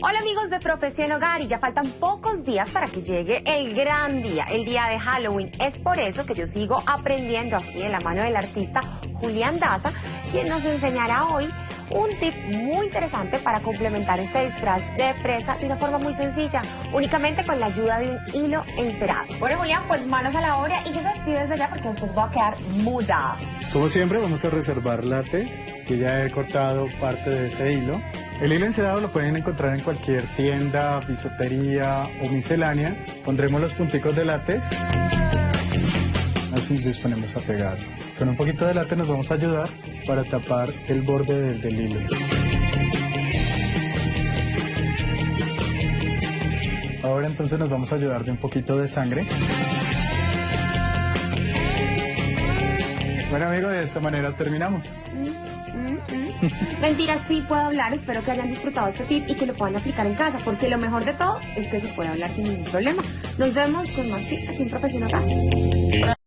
Hola amigos de Profesión Hogar y ya faltan pocos días para que llegue el gran día, el día de Halloween. Es por eso que yo sigo aprendiendo aquí de la mano del artista Julián Daza, quien nos enseñará hoy un tip muy interesante para complementar este disfraz de presa de una forma muy sencilla, únicamente con la ayuda de un hilo encerado. Bueno Julián, pues manos a la obra y yo me despido desde ya porque después voy a quedar muda. Como siempre vamos a reservar látex, que ya he cortado parte de ese hilo. El hilo encerado lo pueden encontrar en cualquier tienda, bisutería o miscelánea. Pondremos los punticos de látex. Así disponemos a pegarlo. Con un poquito de látex nos vamos a ayudar para tapar el borde del, del hilo. Ahora entonces nos vamos a ayudar de un poquito de sangre. Bueno amigos, de esta manera terminamos. Mm, mm, mm. Mentira, sí puedo hablar. Espero que hayan disfrutado este tip y que lo puedan aplicar en casa, porque lo mejor de todo es que se puede hablar sin ningún problema. Nos vemos con más tips aquí en Profesional.